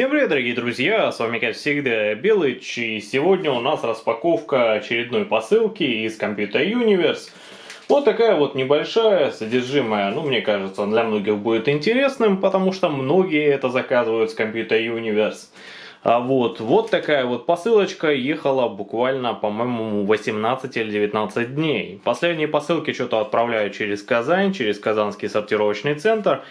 Всем привет, дорогие друзья, с вами, как всегда, Белыч, и сегодня у нас распаковка очередной посылки из Computer Universe. Вот такая вот небольшая, содержимое, ну, мне кажется, для многих будет интересным, потому что многие это заказывают с Computer Universe. А вот, вот такая вот посылочка ехала буквально, по-моему, 18 или 19 дней. Последние посылки что-то отправляю через Казань, через Казанский сортировочный центр.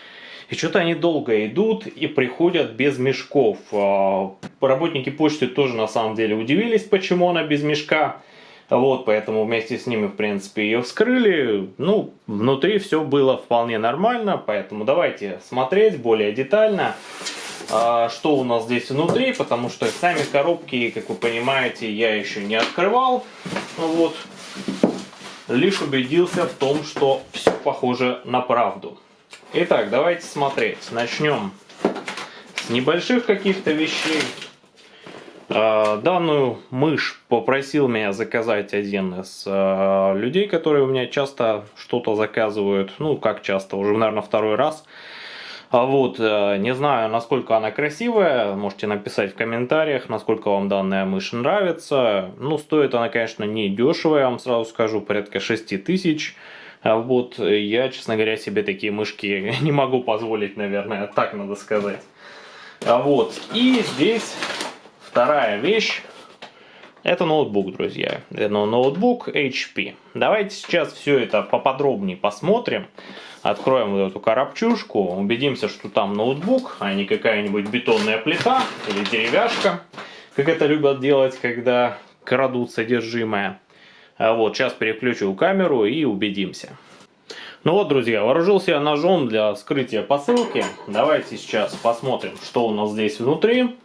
И что-то они долго идут и приходят без мешков. А, работники почты тоже на самом деле удивились, почему она без мешка. Вот, поэтому вместе с ними, в принципе, ее вскрыли. Ну, внутри все было вполне нормально, поэтому давайте смотреть более детально, а, что у нас здесь внутри, потому что сами коробки, как вы понимаете, я еще не открывал. Вот, лишь убедился в том, что все похоже на правду. Итак, давайте смотреть. Начнем с небольших каких-то вещей. А, данную мышь попросил меня заказать один из а, людей, которые у меня часто что-то заказывают. Ну, как часто, уже, наверное, второй раз. А вот, э, не знаю, насколько она красивая, можете написать в комментариях, насколько вам данная мышь нравится. Ну, стоит она, конечно, не дешево, я вам сразу скажу, порядка 6 тысяч. А вот я, честно говоря, себе такие мышки не могу позволить, наверное, так надо сказать. А вот, и здесь вторая вещь. Это ноутбук, друзья. Это ноутбук HP. Давайте сейчас все это поподробнее посмотрим. Откроем вот эту коробчушку, убедимся, что там ноутбук, а не какая-нибудь бетонная плита или деревяшка, как это любят делать, когда крадут содержимое. А вот, сейчас переключу камеру и убедимся. Ну вот, друзья, вооружился я ножом для скрытия посылки. Давайте сейчас посмотрим, что у нас здесь внутри.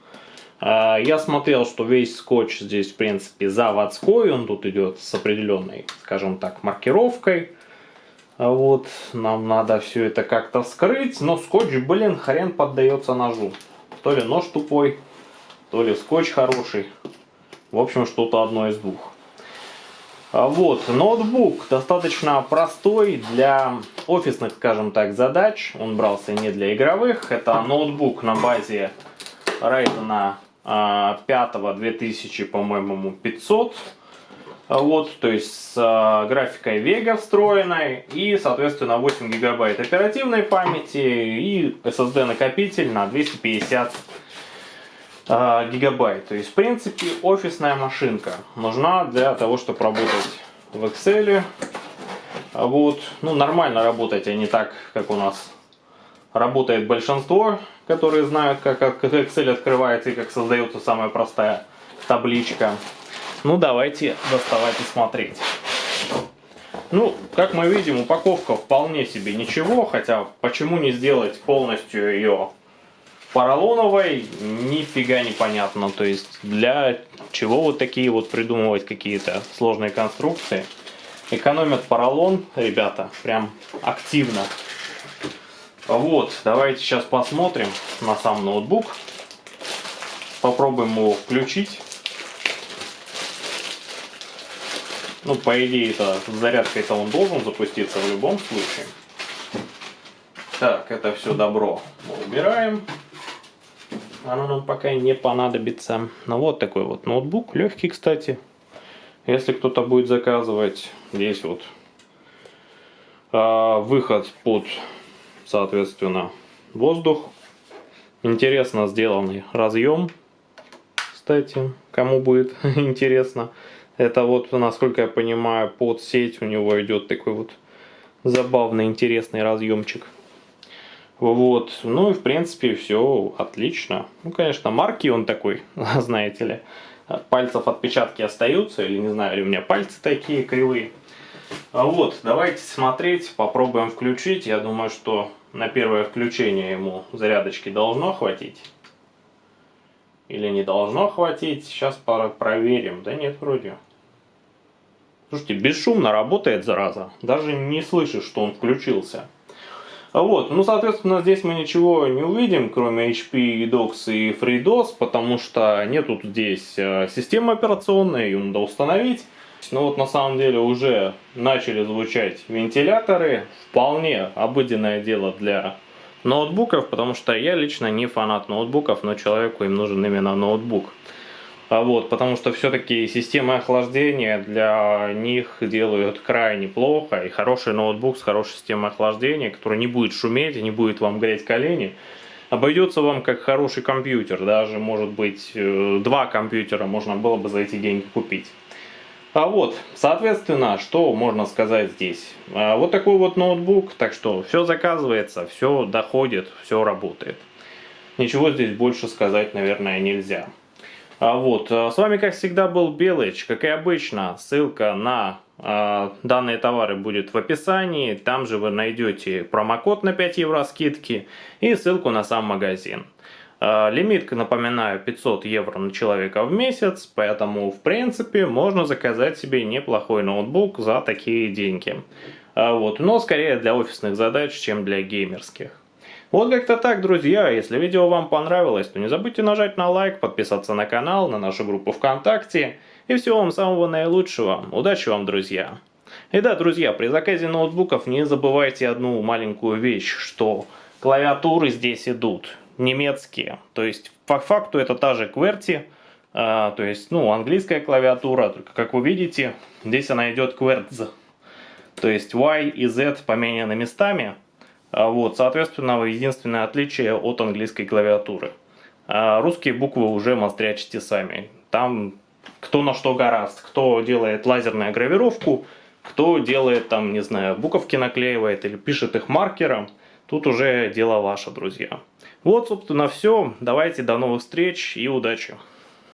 А, я смотрел, что весь скотч здесь, в принципе, заводской. Он тут идет с определенной, скажем так, маркировкой. А вот, нам надо все это как-то вскрыть. Но скотч, блин, хрен поддается ножу. То ли нож тупой, то ли скотч хороший. В общем, что-то одно из двух. А вот, ноутбук достаточно простой для офисных, скажем так, задач. Он брался не для игровых. Это ноутбук на базе Ryzen 5 2000, по-моему, 500. Вот, то есть с а, графикой Vega встроенной и, соответственно, 8 гигабайт оперативной памяти и SSD накопитель на 250 э, гигабайт. То есть, в принципе, офисная машинка нужна для того, чтобы работать в Excel. Вот. Ну, нормально работать, а не так, как у нас работает большинство, которые знают, как Excel открывается и как создается самая простая табличка. Ну, давайте доставать и смотреть. Ну, как мы видим, упаковка вполне себе ничего, хотя почему не сделать полностью ее поролоновой нифига непонятно. То есть для чего вот такие вот придумывать какие-то сложные конструкции. Экономят поролон, ребята, прям активно. Вот, давайте сейчас посмотрим на сам ноутбук. Попробуем его включить. Ну, по идее, это зарядкой-то он должен запуститься в любом случае. Так, это все добро мы убираем оно нам пока не понадобится. Ну вот такой вот ноутбук, легкий, кстати. Если кто-то будет заказывать, здесь вот а, выход под, соответственно, воздух. Интересно сделанный разъем, кстати, кому будет интересно. Это вот, насколько я понимаю, под сеть у него идет такой вот забавный, интересный разъемчик. Вот, ну и в принципе все отлично. Ну, конечно, марки он такой, знаете ли. Пальцев отпечатки остаются, или не знаю, или у меня пальцы такие кривые. А вот, давайте смотреть, попробуем включить. Я думаю, что на первое включение ему зарядочки должно хватить. Или не должно хватить. Сейчас проверим. Да нет, вроде. Слушайте, бесшумно работает, зараза. Даже не слышишь, что он включился. Вот, ну, соответственно, здесь мы ничего не увидим, кроме HP, DOS и FreeDOS, потому что нету здесь э, системы операционной, ее надо установить. Но вот на самом деле уже начали звучать вентиляторы, вполне обыденное дело для ноутбуков, потому что я лично не фанат ноутбуков, но человеку им нужен именно ноутбук. А вот, потому что все-таки системы охлаждения для них делают крайне плохо, и хороший ноутбук с хорошей системой охлаждения, который не будет шуметь и не будет вам греть колени, обойдется вам как хороший компьютер, даже может быть э, два компьютера можно было бы за эти деньги купить. А вот, соответственно, что можно сказать здесь? А вот такой вот ноутбук, так что все заказывается, все доходит, все работает. Ничего здесь больше сказать, наверное, нельзя. А вот, а с вами, как всегда, был Белыч. Как и обычно, ссылка на э, данные товары будет в описании. Там же вы найдете промокод на 5 евро скидки и ссылку на сам магазин. А, лимит, напоминаю, 500 евро на человека в месяц, поэтому, в принципе, можно заказать себе неплохой ноутбук за такие деньги. А, вот, но скорее для офисных задач, чем для геймерских. Вот как-то так, друзья. Если видео вам понравилось, то не забудьте нажать на лайк, подписаться на канал, на нашу группу ВКонтакте. И всего вам самого наилучшего. Удачи вам, друзья. И да, друзья, при заказе ноутбуков не забывайте одну маленькую вещь, что клавиатуры здесь идут немецкие. То есть, по факту это та же QWERTY, а, то есть, ну, английская клавиатура, только, как вы видите, здесь она идет QWERTZ. То есть, Y и Z поменяны местами. А, вот, соответственно, единственное отличие от английской клавиатуры. А русские буквы уже мастрячите сами. Там кто на что гораст. Кто делает лазерную гравировку, кто делает там, не знаю, буковки наклеивает или пишет их маркером. Тут уже дело ваше, друзья. Вот, собственно, все. Давайте до новых встреч и удачи.